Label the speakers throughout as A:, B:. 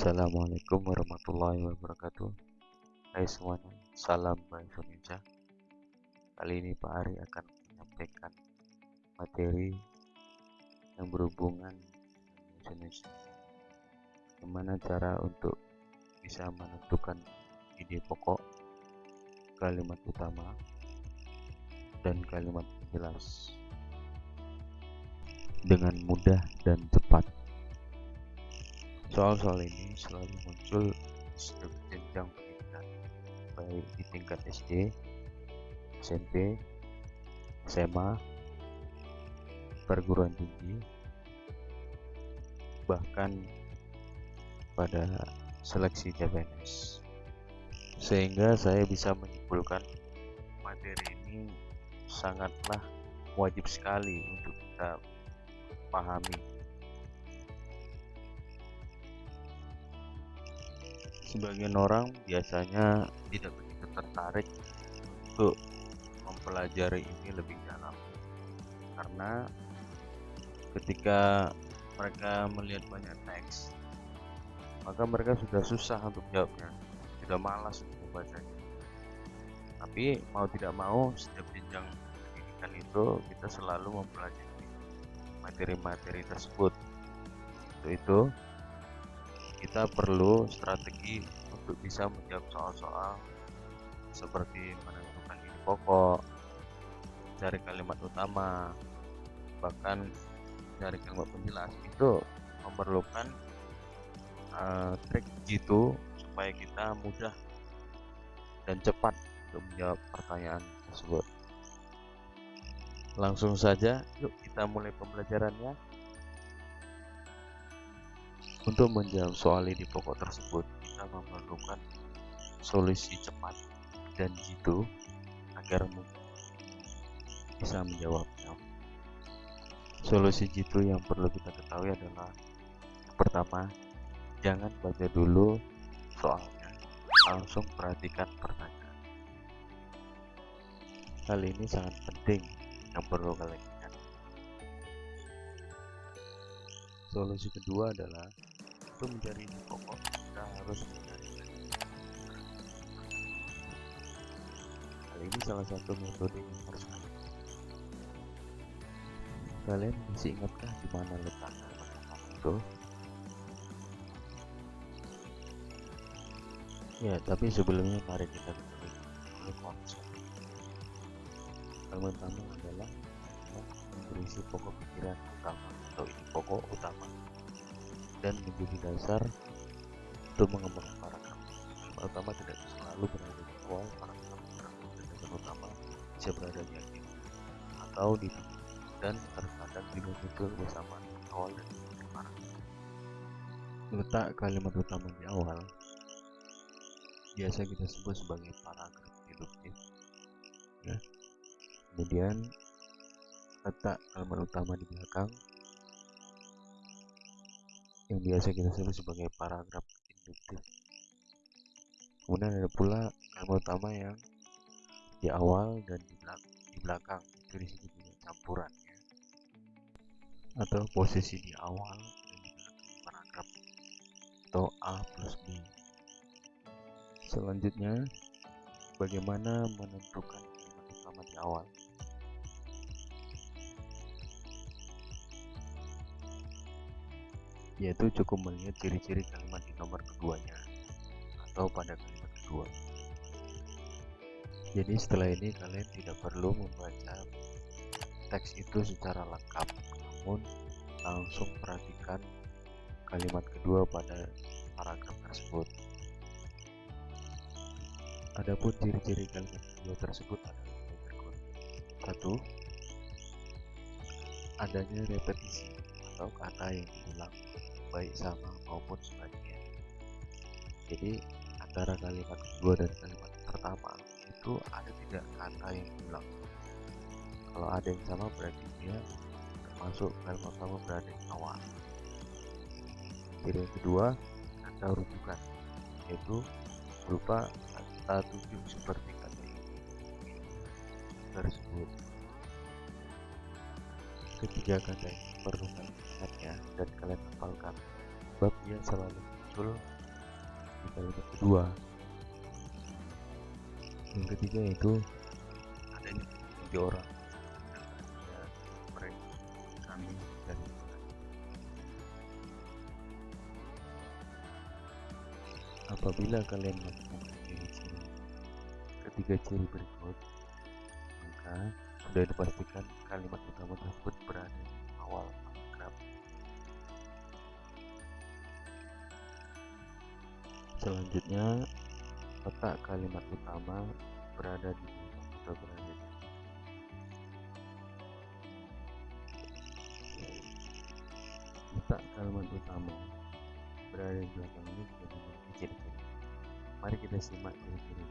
A: Assalamualaikum warahmatullahi wabarakatuh. Hai semuanya, salam bahasa Indonesia Kali ini Pak Ari akan menyampaikan materi yang berhubungan dengan Indonesia Bagaimana cara untuk bisa menentukan ide pokok, kalimat utama, dan kalimat jelas dengan mudah dan cepat Soal-soal ini selalu muncul setiap jenjang pendidikan, baik di tingkat SD, SMP, SMA, perguruan tinggi, bahkan pada seleksi CPNS. Sehingga saya bisa menyimpulkan materi ini sangatlah wajib sekali untuk kita pahami sebagian orang biasanya tidak begitu tertarik untuk mempelajari ini lebih dalam. Karena ketika mereka melihat banyak teks maka mereka sudah susah untuk jawabnya sudah malas untuk membacanya. Tapi mau tidak mau setiap jenjang pendidikan itu kita selalu mempelajari materi-materi tersebut. Untuk itu kita perlu strategi untuk bisa menjawab soal-soal seperti menentukan ide pokok, cari kalimat utama, bahkan cari kalimat penjelas itu memerlukan uh, trik jitu supaya kita mudah dan cepat untuk menjawab pertanyaan tersebut. Langsung saja, yuk kita mulai pembelajarannya. Untuk menjawab soal ini pokok tersebut, kita memerlukan solusi cepat dan jitu agar bisa menjawabnya. Solusi jitu yang perlu kita ketahui adalah pertama, jangan baca dulu soalnya, langsung perhatikan pertanyaan. Hal ini sangat penting yang perlu kalian ingat. Solusi kedua adalah untuk mencari pokok kita harus mencari. Hal ini salah satu metode yang harus kalian masih ingatkah di mana letaknya itu ya tapi sebelumnya mari kita ketahui konsep. Yang pertama adalah berisi pokok pikiran utama. Atau pokok utama dan menjadi dasar untuk mengembangkan paragraf. Kalimat utama tidak selalu berada di awal paragraf, kalimat utama bisa berada di akhir atau di dan terkadang juga muncul bersama awal dan paragraf. Letak kalimat utama di awal biasa kita sebut sebagai paragraf deduktif. Ya. Kemudian letak kalimat utama di belakang yang biasa kita sebut sebagai paragraf induktif. Kemudian ada pula kalimat utama yang di awal dan di belakang, di belakang. itu disebut dengan campuran ya. atau posisi di awal dan di belakang paragraf atau A plus B. Selanjutnya, bagaimana menentukan kalimat utama di awal? Yaitu cukup melihat ciri-ciri kalimat di nomor keduanya atau pada kalimat kedua. Jadi setelah ini kalian tidak perlu membaca teks itu secara lengkap, namun langsung perhatikan kalimat kedua pada paragraf tersebut. Adapun ciri-ciri kalimat kedua tersebut adalah berikut. Satu, adanya repetisi atau kata yang diulang baik sama maupun sebaliknya. Jadi antara kalimat kedua dan kalimat pertama itu ada tidak kata yang diulang kalau ada yang sama berarti dia termasuk kalimat pertama berada di awal. Jadi yang kedua kata rujukan yaitu berupa kata tujuh seperti kata ini tersebut ketiga kata ini perlu kalian dan kalian hafalkan. Sebab ia selalu muncul di kalimat kedua. Yang ketiga yaitu adanya tiga orang. Kami dan apabila kalian melakukan ciri-ciri ketiga ciri berikut maka sudah dipastikan kalimat utama tersebut berada di awal paragraf. Selanjutnya letak kalimat utama berada di atau berada di letak kalimat utama berada di belakang ini juga ciri-ciri mari kita simak ciri-ciri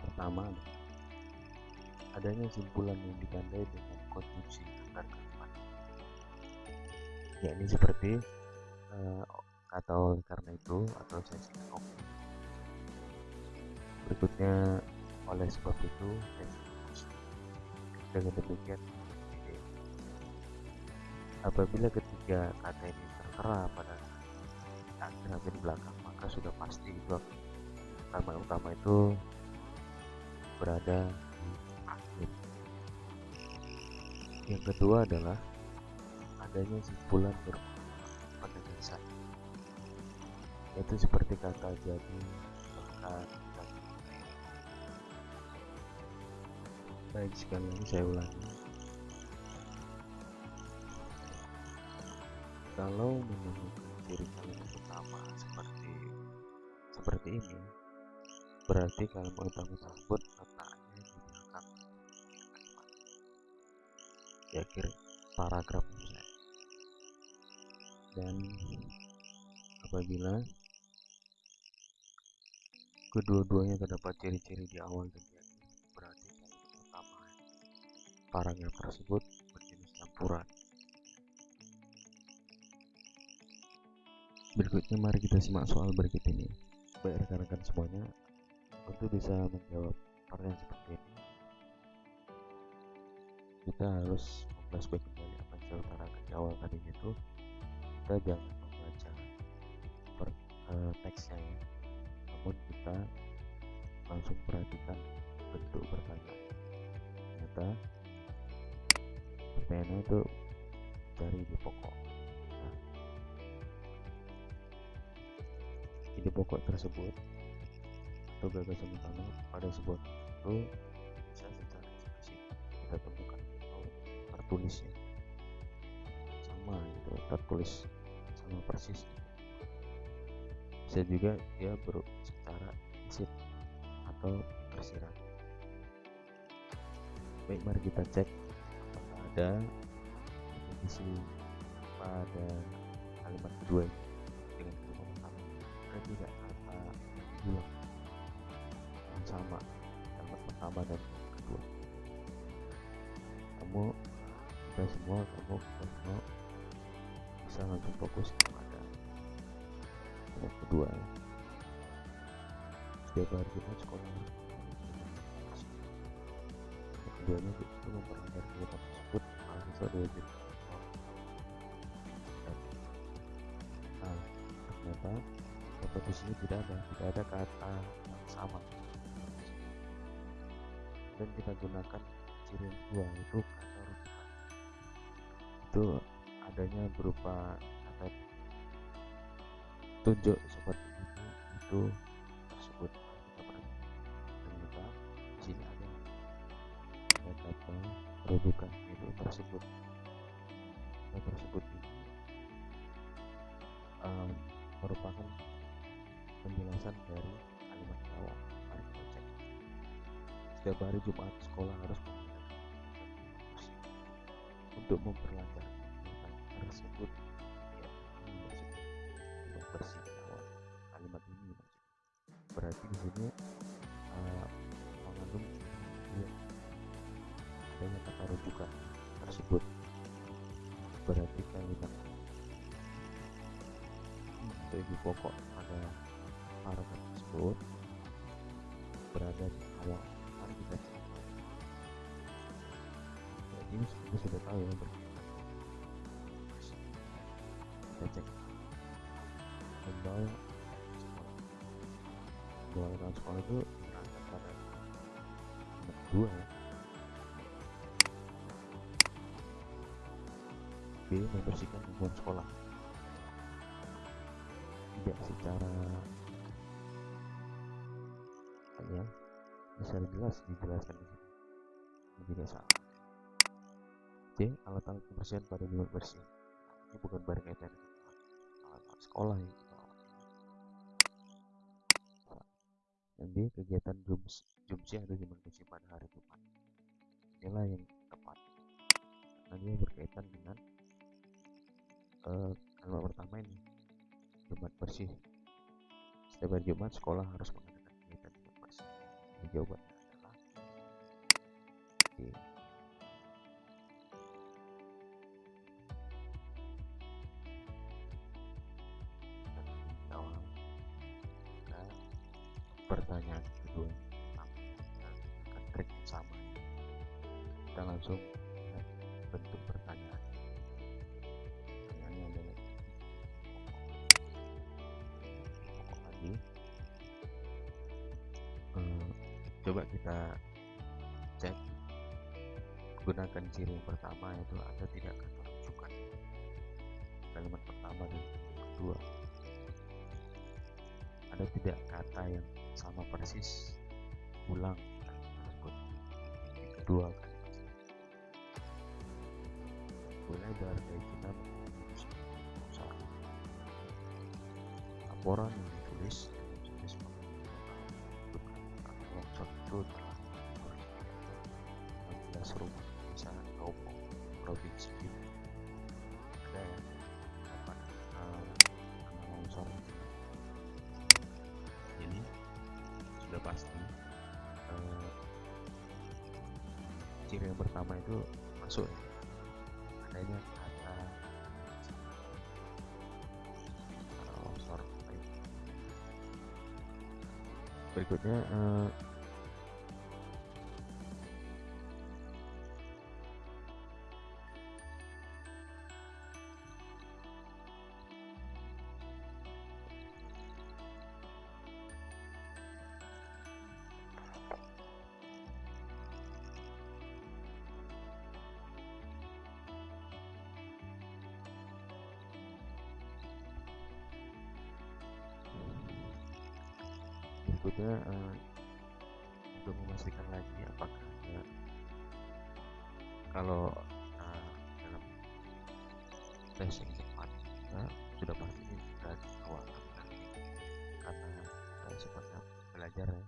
A: pertama adanya simpulan yang ditandai dengan konstruksi antar kalimat yakni seperti uh, oleh karena itu atau sesi oke berikutnya oleh sebab itu dengan demikian apabila ketiga kata ini tertera pada akhir atau di belakang maka sudah pasti itu kalimat utama itu berada yang kedua adalah adanya simpulan pada dasar yaitu seperti kata jadi bahkan baik sekali lagi saya ulangi. Kalau menemukan ciri kalimat utama seperti seperti ini berarti kalimat utama tersebut ya kira paragraf misalnya dan apabila kedua-duanya terdapat ciri-ciri di awal dan di akhir berarti kalimat utama paragraf tersebut berjenis campuran berikutnya mari kita simak soal berikut ini. Baik rekan-rekan semuanya untuk bisa menjawab pertanyaan seperti ini kita harus memflashback kembali apa yang saya di awal tadi itu kita jangan membaca per, uh, teksnya ya namun kita langsung perhatikan bentuk pertanyaan. Ternyata pertanyaannya itu dari di pokok. Ide pokok tersebut atau gagasan utama pada sebuah itu tertulisnya sama gitu tertulis sama persis. Bisa juga dia ber secara atau tersirat. Baik mari kita cek apakah ada isi pada kalimat kedua ini tidak kata bilang yang sama kalimat pertama dan kedua. Kamu kita semua kamu kita semua bisa langsung fokus kepada yang kedua ya. setiap hari kita sekolah. Yang keduanya itu memperlancar kegiatan tersebut. Mahasiswa diwajib nah ternyata kata di sini tidak ada tidak ada kata yang sama. Dan kita gunakan ciri yang kedua itu itu adanya berupa kata tunjuk seperti itu itu tersebut ternyata di sini ada kata rujukan itu tersebut. Kata tersebut ini um, merupakan penjelasan dari kalimat awal mari kita cek setiap hari Jumat sekolah harus untuk memperlancar tersebut. Ya ini maksudnya kalimat ini maksudnya. Berarti di sini uh, mengandung ya, adanya kata rujukan tersebut. Berarti kalimat ibu pokok pada paragraf tersebut berada di awal cek jadi kita sudah tahu ya kita cek membawa sekolah itu berangkat pada kedua ya. B membersihkan lingkungan sekolah. Tidak secara ya? Secara jelas dijelaskan di sini. Ini juga salah C alat-alat kebersihan pada lingkungan bersih ini bukan barang etan alat-alat sekolah ya D kegiatan jums jumsi atau jumlah bersih pada hari Jumat inilah yang tepat. Karena dia berkaitan dengan uh, pertama ini Jumat bersih. Setiap hari Jumat sekolah harus mengadakan kegiatan Jumat bersih. Jawabannya adalah jawab langsung bentuk pertanyaan. Pertanyaannya adalah lagi? Eh, coba kita cek. Gunakan ciri yang pertama yaitu ada tidak kata rujukan. Kalimat pertama dan kedua. Ada tidak kata yang sama persis ulang tersebut kedua kalimat boleh berhargai kitab laporan yang ditulis dengan jenis longsor itu telah 14 rumah desa Kaupung provinsi Bima ada yang dapat kena longsor ini sudah pasti uh, ciri yang pertama itu masuk ya. kata kata longsor berikutnya uh, berikutnya eh, untuk memastikan lagi apakah ada kalau eh, dalam tes yang cepat ya, sudah pasti sudah awal karena eh, sifatnya belajar ya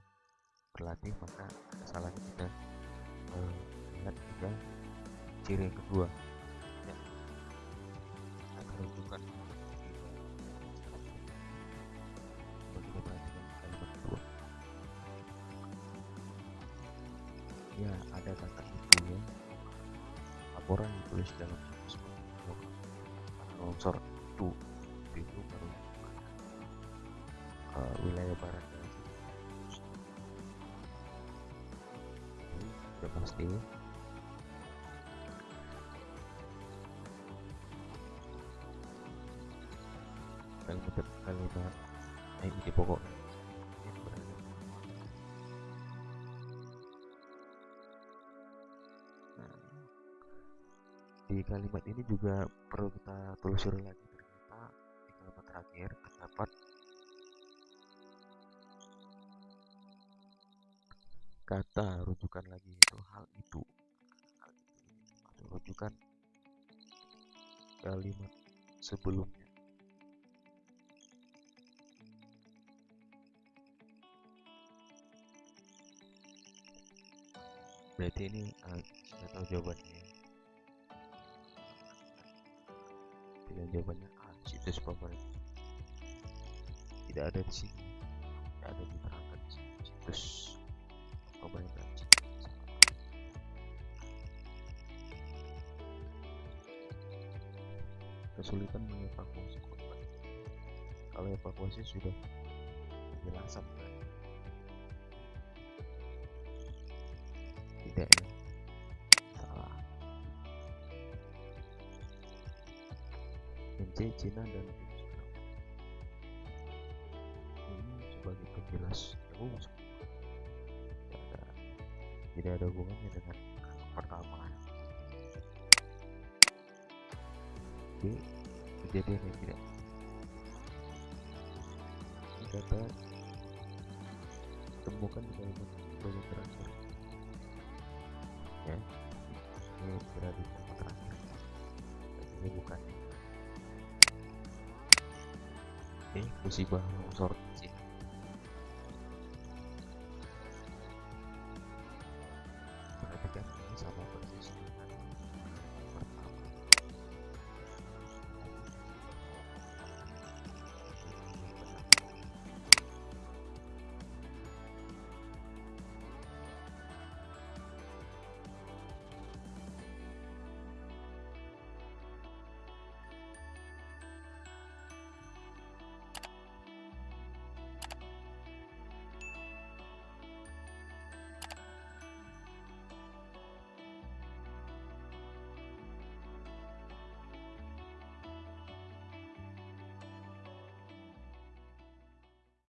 A: berlatih maka ada salahnya kita eh, lihat juga ciri yang kedua laporan ditulis dalam situs longsor itu itu baru ke wilayah barat dan Jadi, sudah pasti. Kalimat kalimat eh, ini pokoknya kalimat ini juga perlu kita telusuri lagi ternyata di kalimat terakhir terdapat kata rujukan lagi itu. Hal itu maksud rujukan kalimat sebelumnya. Berarti ini uh, tahu jawabannya pilihan jawabannya A situs pemerintah tidak ada di sini. Tidak ada di sini. Situs pemerintah kesulitan mengevakuasi korban. Kalau evakuasi sudah penjelasan tidak ya C Cina dan Vietnam sebagai penjelas jauh tidak ada tidak ada hubungannya dengan pertama. B kejadian yang tidak. Dapat temukan di bagian terakhir ya ini berada di kalimat terakhir ini bukan eh musibah sini